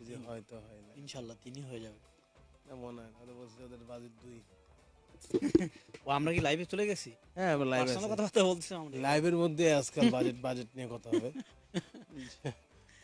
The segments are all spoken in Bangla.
যদি হয় তো হয় না। ইনশাল্লাহ তিনি হয়ে যাবে। না মনে হয় না। ওদের বলছে ওদের বাজেট দুই। ও আমরা কি লাইভে চলে গেছি? হ্যাঁ আমরা লাইভ পার্সোনাল কথাবার্তা বলছিলাম আমরা লাইভের মধ্যে আজকাল বাজেট বাজেট নিয়ে কথা হবে।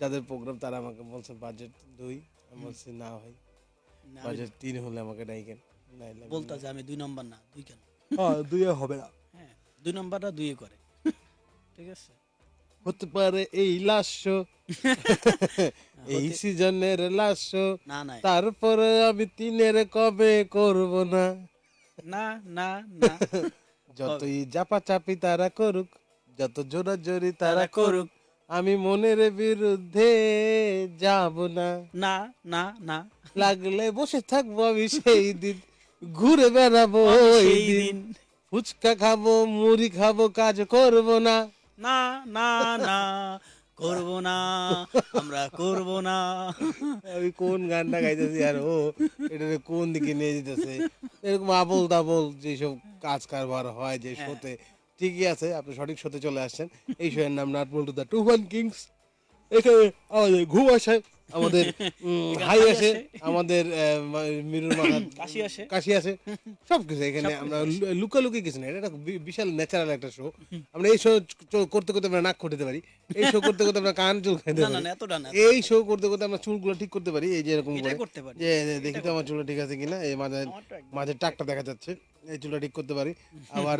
যাদের প্রোগ্রাম তারা আমাকে বলছে বাজেট দুই। আমি বলছি না ভাই। বাজেট তিন হলে আমাকে ডাইকেন। নাইলে আমি- বলতা যে আমি দুই নম্বর না দুই কেন? হ্যাঁ, দুইয়ে হবে না। হ্যাঁ দুই নম্বরটা দুইয়ে করে। ঠিক আছে? হতে পারে এই লাস্য এই সিজনের না তারপরে আমি তিনের কবে করব না? না না না। যতই জাপা চাপি তারা করুক যত জোরাজোরি তারা তারা করুক আমি মনের বিরুদ্ধে যাব না। না না না। লাগলে বসে থাকব আমি সেই দিন। ঘুরে বেড়াবো ওই দিন। ফুচকা খাব মুড়ি খাব কাজ করব না। না না না করব না আমরা করব না। আমি কোন গানটা গাইতেছি আর ও এটা কোন দিকে নিয়ে যেতেছে? এরকম আবল তাবল যেসব কাজ কারবার হয় যে হ্যাঁ। শোতে ঠিকই আছে আপনি সঠিক শোতে চলে আসছেন। এই শোয়ের নাম নাটমল to the two one kings. এখানে আমাদের ঘুম আসে। আমাদের হাই আসে। আমাদের মিরুর মাথা কাশি আসে। কাশি আসে। সব কিছু এখানে আমরা লুকালুকি কিছু না। এটা বিশাল ন্যাচারাল একটা শো আমরা এই শো করতে করতে আমরা নাক করতে পারি। এই শো করতে করতে আমরা কান চুল খাইতে পারি। এই শো করতে করতে আমরা চুলগুলো ঠিক করতে পারি। এই যে এরকম করে। করতে পারি। যে দেখি তো আমার চুলটা ঠিক আছে কিনা? এই মাঝে মাঝে টাকটা দেখা যাচ্ছে। এই চুলটা ঠিক করতে পারি। আবার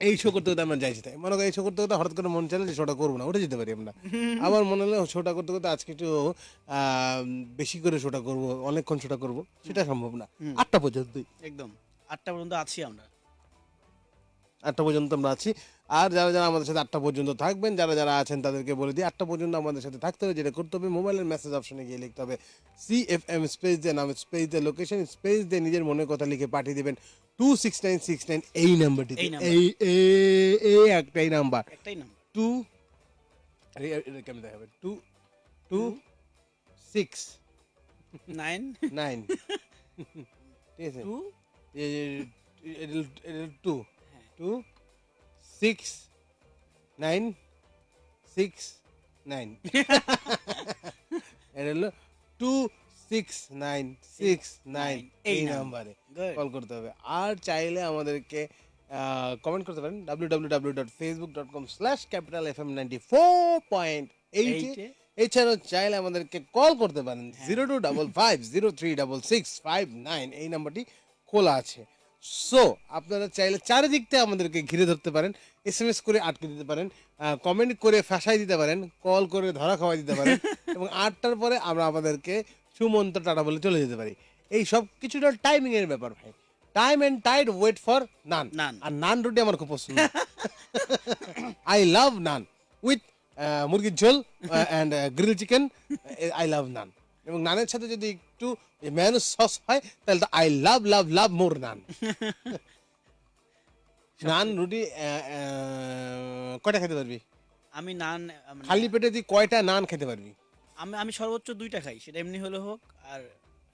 এই শো করতে করতে আমরা যাইছি তাই। মনে করি এই শো করতে করতে হঠাৎ করে মন চাইলে যে শোটা করব না ওটা যেতে পারি আমরা। আবার মনে হলো শোটা করতে করতে আজকে একটু আহ, বেশি করে শোটা করব অনেকক্ষণ শোটা করব সেটা সম্ভব না। আটটা পর্যন্তই। একদম। আটটা পর্যন্ত আছি আমরা। আটটা পর্যন্ত আমরা আছি। আর যারা যারা আমাদের সাথে আটটা পর্যন্ত থাকবেন যারা যারা আছেন তাদেরকে বলে দিই আটটা পর্যন্ত আমাদের সাথে থাকতে হবে যেটা করতে হবে মোবাইলের মেসেজ অপশনে গিয়ে লিখতে হবে সি এফ এম স্পেস দিয়ে নাম স্পেস দিয়ে লোকেশন স্পেস দিয়ে নিজের মনের কথা লিখে পাঠিয়ে দেবেন two six nine six nine এই নাম্বারটি এই। এই একটাই নাম্বার। টু কেমন দেখাবে two two six nine nine ঠিক আছে? Two two. Two six nine six nine এটা হলো two six nine six nine এই নাম্বারে. কল করতে হবে আর চাইলে আমাদেরকে কমেন্ট করতে পারেন W W W dot facebook dot com slash capital F M ninety four point eight. এছাড়াও চাইলে আমাদেরকে কল করতে পারেন zero two double five zero three double six five nine এই নাম্বারটি খোলা আছে. সো আপনারা চাইলে চারিদিক থেকে আমাদেরকে ঘিরে ধরতে পারেন এস এম এস করে আটকে দিতে পারেন কমেন্ট করে ফাঁসাই দিতে পারেন কল করে ধরা খাওয়াই দিতে পারেন এবং আটটার পরে আমরা আমাদেরকে সুমন্ত টাটা বলে চলে যেতে পারি। এই সব কিছুটা টাইমিং এর ব্যাপার ভাই। Time and tide wait for none none. আর নান রুটি আমার খুব পছন্দ। আই লাভ নান উইথ মুরগির ঝোল and grill chicken I love naan এবং নানের সাথে যদি একটু ম্যানুস সস হয় তাহলে তো আই লাভ লাভ লাভ মোর নান। নান রুটি কয়টা খেতে পারবি? আমি নান মানে খালি পেটে তুই কয়টা নান খেতে পারবি? আমি আমি সর্বোচ্চ দুইটা খাই সেটা এমনি হলে হোক আর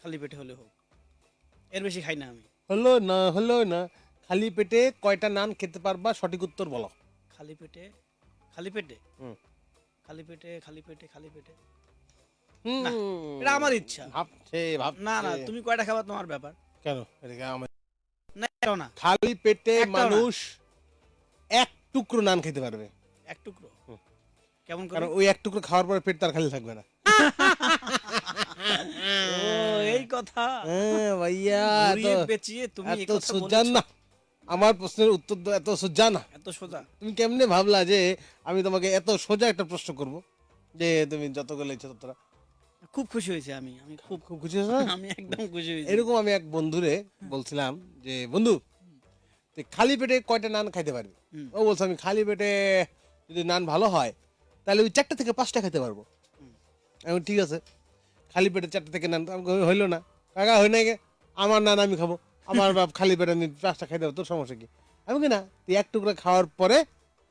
খালি পেটে হলে হোক। এর বেশি খাই না আমি। হলো না হলো না। খালি পেটে কয়টা নান খেতে পারবা? সঠিক উত্তর বলো। খালি পেটে খালি পেটে? হুম। খালি পেটে খালি পেটে খালি পেটে। না, এটা আমার ইচ্ছা। ভাবছে ভাবছে। না না তুমি কয়টা খাবার তোমার ব্যাপার? কেন? এদিকে আমার না না। খালি পেটে মানুষ এক টুকরো নান খেতে পারবে। এক টুকরো? কেমন কারণ ওই এক টুকরো খাওয়ার পরে পেট তার খালি থাকবে না। এই কথা। হ্যাঁ ভাইয়া পেঁচিয়ে তুমি এত কথা সোজা না। আমার প্রশ্নের উত্তর তো এত সোজা না। এত সোজা। তুমি কেমনে ভাবলা যে আমি তোমাকে এত সোজা একটা প্রশ্ন করব? যে তুমি যতগুলো ইচ্ছা ততটা। খুব খুশি হয়েছে আমি আমি খুব খুব খুশি হয়েছো? আমি একদম খুশি হয়েছি। এরকম আমি এক বন্ধুরে বলছিলাম যে বন্ধু তুই খালি পেটে কয়টা নান খাইতে পারবি? ও বলছে আমি খালি পেটে যদি নান ভালো হয় তাহলে ওই চারটা থেকে পাঁচটা খেতে পারব। আমি ঠিক আছে খালি পেটে চারটা থেকে নান হইল না। কাকা হয় গে আমার নান আমি খাব আমার বাপ খালি পেটে আমি পাঁচটা খাইতে পারব তোর সমস্যা কি? আমি কি না তুই এক টুকরা খাওয়ার পরে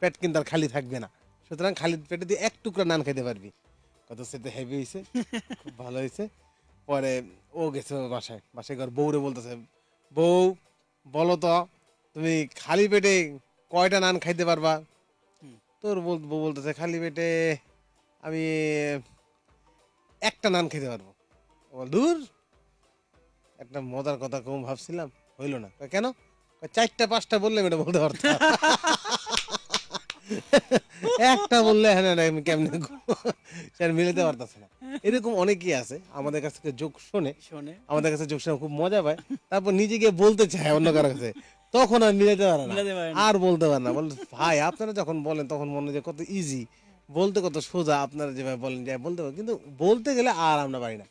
পেট কিন্তু আর খালি থাকবে না সুতরাং খালি পেটে তুই এক টুকরা নান খেতে পারবি। কত সেটা হেভি হয়েছে খুব ভালো হয়েছে পরে ও গেছে বাসায় বাসায় ঘর বউরে বলতেছে বউ বলো তো তুমি খালি পেটে কয়টা নান খাইতে পারবা? তোর বল- বউ বলতেছে খালি পেটে আমি একটা নান খেতে পারব। দূর? একটা মজার কথা কম ভাবছিলাম হইল না। কেন? চারটা পাঁচটা বললে এটা বলতে পারতাম। একটা বললে হ্যাঁ না আমি কেমনে স্যার মিলাতে পারতেছে না। এরকম অনেকেই আছে আমাদের কাছ থেকে যোগ শোনে। শোনে। আমাদের কাছে যোগ শুনে খুব মজা পায়। তারপর নিজে গিয়ে বলতে চায় অন্য কারও কাছে। তখন আর মিলাতে পারে না। আর বলতে পারে না। বল ভাই আপনারা যখন বলেন তখন মনে হয় যে কত ইজি বলতে কত সোজা আপনারা যেভাবে বলেন যে বলতে পারেন। কিন্তু বলতে গেলে আর আমরা পারি না।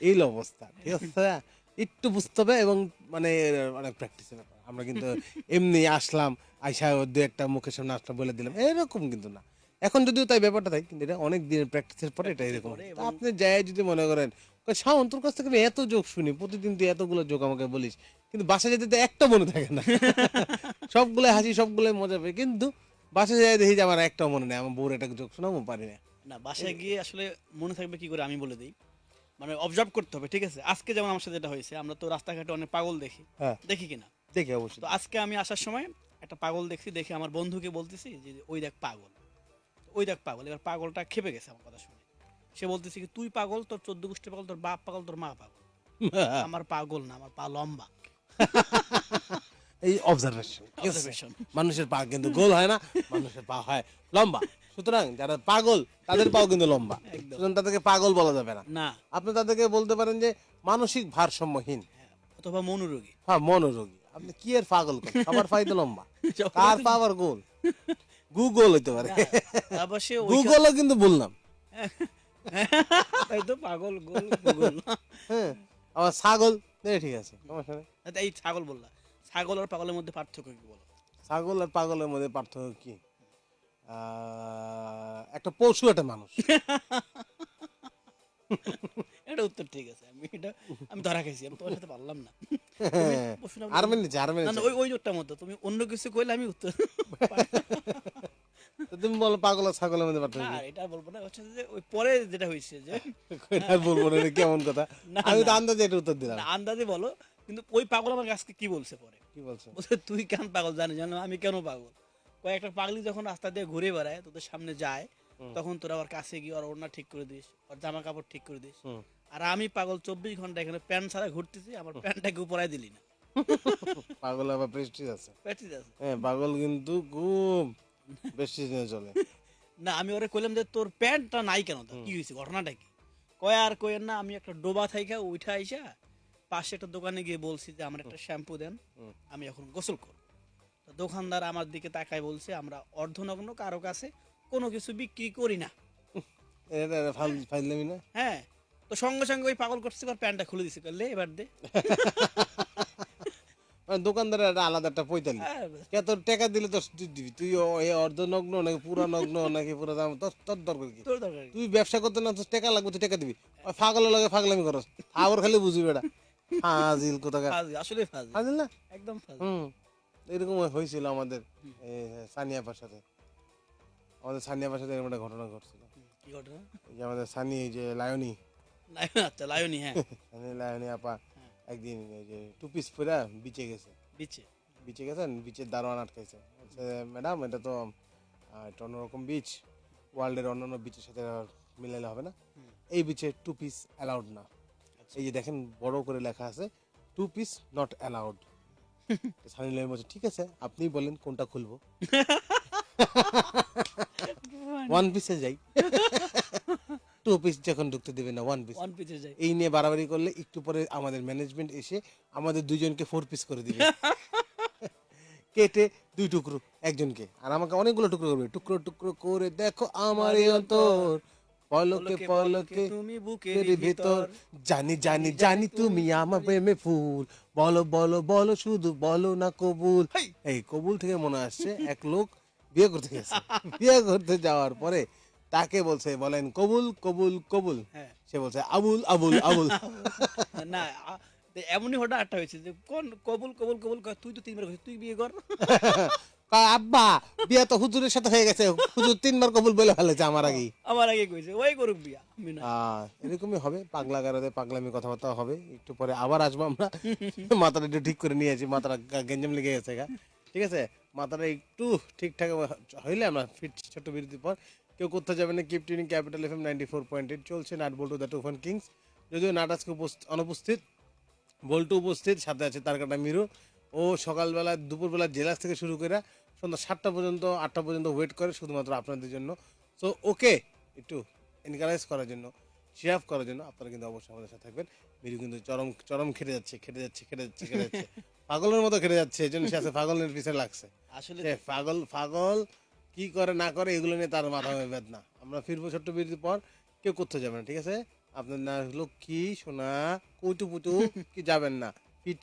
এই অবস্থা ঠিক আছে? একটু বুঝতে হবে এবং মানে অনেক প্র্যাকটিসের ব্যাপার। আমরা কিন্তু এমনি আসলাম আইসা দু একটা মুখের সামনে আসলাম বলে দিলাম এরকম কিন্তু না। এখন যদিও তাই ব্যাপারটা তাই কিন্তু এটা অনেক দিনের প্র্যাকটিসের পরে এটা এরকম। আপনি যাই যদি মনে করেন শাওন তোর কাছ থেকে আমি এত যোগ শুনি প্রতিদিন তুই এতগুলো যোগ আমাকে বলিস কিন্তু বাসায় যেতে তো একটা মনে থাকে না। সবগুলো হাসি সবগুলো মজা পাই কিন্তু বাসায় যাই দেখি যে আমার একটাও মনে নেই আমার বউর একটা যোগ শোনাবো পারি না। না বাসায় গিয়ে আসলে মনে থাকবে কি করে আমি বলে দিই। মানে অবজার্ভ করতে হবে ঠিক আছে? আজকে যেমন আমার সাথে যেটা হয়েছে আমরা তো রাস্তাঘাটে অনেক পাগল দেখি। হ্যাঁ। দেখি কিনা? দেখি অবশ্যই। তো আজকে আমি আসার সময় একটা পাগল দেখছি দেখে আমার বন্ধুকে বলতেছি যে ওই দেখ পাগল। ওই দেখ পাগল এবার পাগলটা খেপে গেছে আমার কথা শুনে। সে বলতেছে কি তুই পাগল তোর চোদ্দ গোষ্ঠী পাগল তোর বাপ পাগল তোর মা পাগল। আমার পাগল না আমার পা লম্বা। এই অবজারভেশন. মানুষের পা কিন্তু গোল হয় না মানুষের পা হয় লম্বা। সুতরাং যারা পাগল তাদের পাও কিন্তু লম্বা। সুতরাং তাদেরকে পাগল বলা যাবে না। না। আপনি তাদেরকে বলতে পারেন যে মানসিক ভারসাম্যহীন। হ্যাঁ, অথবা মনোরোগী। হ্যাঁ মনোরোগী। আপনি কি এর পাগল করেন? সবার পাই তো লম্বা কার পা আবার গোল? গুগল হইতে পারে। গুগলও কিন্তু বললাম তাই তো পাগল গোল গুগল হ্যাঁ আবার ছাগল ঠিক আছে সমস্যা নেই। এই ছাগল বললা ছাগল আর পাগলের মধ্যে পার্থক্য কি বলো? ছাগল আর পাগলের মধ্যে পার্থক্য কি? একটা পশু একটা মানুষ। উত্তর ঠিক আছে। আমি এটা আমি ধরা খাইছি আমি তোমার সাথে পারলাম না। হ্যাঁ, ওই ওই জোরটা মতো তুমি অন্য কিছু কইলে আমি উত্তর তুমি বলো পাগল ছাগলের মধ্যে না এটা বলব না হচ্ছে যে ওই পরে যেটা হয়েছে যে আর বলব না কেমন কথা? আমি তো আন্দাজে এটা উত্তর দিলাম। আন্দাজে বলো কিন্তু ওই পাগল আমার আজকে কি বলছে পরে? কি বলছো? বলছে তুই কেন পাগল জানি জানো আমি কেন পাগল? কয়েকটা পাগলি যখন রাস্তা দিয়ে ঘুরে বেড়ায় তোদের সামনে যায় তখন তোরা আবার কাছে গিয়ে ওর ওড়না ঠিক করে দিস ওর জামা কাপড় ঠিক করে দিস। আর আমি পাগল চব্বিশ ঘণ্টা এখানে প্যান্ট ছাড়া ঘুরতেছি আমার প্যান্টটাকে উপরাই দিলি না। পাগল আবার প্রেস্টিজ আছে। আছে। হ্যাঁ পাগল কিন্তু খুব প্রেস্টিজ নিয়ে চলে। না আমি ওরে কইলাম যে তোর প্যান্টটা নাই কেন? তা? কি হয়েছে ঘটনাটা কি? কয় আর কয়েন না আমি একটা ডোবা থাইকা উঠা আইসা পাশে একটা দোকানে গিয়ে বলছি যে আমার একটা শ্যাম্পু দেন আমি এখন গোসল করব। তো দোকানদার আমার দিকে তাকায় বলছে আমরা অর্ধনগ্ন কারও কাছে কোনো কিছু বিক্রি করি না? হ্যাঁ। তো সঙ্গে সঙ্গে ওই পাগল করছে এবার প্যান্টটা খুলে দিছে করলে এবার দে। মানে দোকানদারের একটা আলাদা একটা পৈতালি। হ্যাঁ, কে তোর টাকা দিলে তো দিবি তুই অর্ধনগ্ন নাকি পুরা নগ্ন নাকি পুরো দাম তোর তোর দরকার কি? তুই ব্যবসা করতে না তোর টাকা লাগবে তুই টাকা দিবি। ওই ফাগলের লাগে ফাগলামি করস আবার খালি বুঝবি এটা। হাজিল কোথাকার। আসলে ফাজি হাজিল না? একদম হুম এরকম হয়েছিল আমাদের সানিয়া পাশাতে। আমাদের সানিয়া পাশাতে এরকম একটা ঘটনা ঘটছিল। কি ঘটনা? যে আমাদের সানি যে লায়নি। লায়ন আচ্ছা লায়নি হ্যাঁ। সানি লায়নি আপা একদিন এই যে টু পিস পরে বিচে গেছে। বিচে বিচে গেছেন? বিচের দারোয়ান আটকাইছে। ম্যাডাম এটা তো একটা অন্যরকম বিচ ওয়ার্ল্ডের অন্যান্য বিচের সাথে আর মিলাইলে হবে না। এই বিচে টু পিস অ্যালাউড না। এই যে দেখেন বড় করে লেখা আছে to piss not allowed Sunny Leone বলছে ঠিক আছে আপনি বলেন কোনটা খুলবো? ওয়ান পিসে যাই। টু পিস যখন ঢুকতে দেবে না ওয়ান পিস ওয়ান এই নিয়ে বাড়াবাড়ি করলে একটু পরে আমাদের ম্যানেজমেন্ট এসে আমাদের দুজনকে ফোর পিস করে দিবে। কেটে দুই টুকরো একজনকে। আর আমাকে অনেকগুলো টুকরো করবে। টুকরো টুকরো করে দেখো আমার অন্তর। পলকে পলকে তুমি বুকের ভিতর। জানি জানি জানি তুমি আমার প্রেমে ফুল। বলো বলো বলো শুধু বলো না কবুল। এই কবুল থেকে মনে আসছে এক লোক বিয়ে করতে গেছে। বিয়ে করতে যাওয়ার পরে তাকে বলছে বলেন কবুল কবুল কবুল। হ্যাঁ। সে বলছে আবুল আবুল আবুল। না এমনই হঠাৎ একটা হয়েছে যে কোন কবুল কবুল কবুল? তুই তো তিনবার তুই বিয়ে কর। আব্বা বিয়ে তো হুজুরের সাথে হয়ে গেছে। হুজুর তিনবার কবুল বলে ফেলেছে আমার আগেই। আমার আগে কইছে ওই করুক বিয়া এরকমই হবে পাগলা গারদে পাগলামি কথাবার্তা হবে। একটু পরে আবার আসব আমরা। মাথাটা একটু ঠিক করে নিয়েছি মাথাটা গেঞ্জাম লেগে গেছে গা। ঠিক আছে? মাথাটা একটু ঠিকঠাক হইলে আমরা ফিট ছোট্ট বিরতির পর কেউ কোথাও যাবে না keep tuning capital F M ninety four point eight চলছে নাট বল্টু দ্য টুফান কিংস যদিও নাট আজকে অনুপস্থিত বল্টু উপস্থিত সাথে আছে তার কাটা মিরু। ও সকালবেলা দুপুরবেলা জেলাস থেকে শুরু করে সন্ধ্যা সাতটা পর্যন্ত আটটা পর্যন্ত ওয়েট করে শুধুমাত্র আপনাদের জন্য। সো ওকে একটু এনকারেজ করার জন্য শেয়ার করার জন্য আপনারা কিন্তু অবশ্যই আমাদের সাথে থাকবেন। মিরু কিন্তু চরম চরম খেটে যাচ্ছে খেটে যাচ্ছে খেটে যাচ্ছে খেটে যাচ্ছে। পাগলের মতো খেটে যাচ্ছে এই জন্য সে আছে পাগলের পিছনে লাগছে। আসলে পাগল পাগল কি করে, না করে, এগুলো নিয়ে তার মাথা হয়ে বেদনা। আমরা ফিরবো ছোট্ট বিরতির পর, কেউ করতে যাবে না, ঠিক আছে? আপনার না লক্ষ্মী সোনা কৌটু পুতু কি যাবেন না।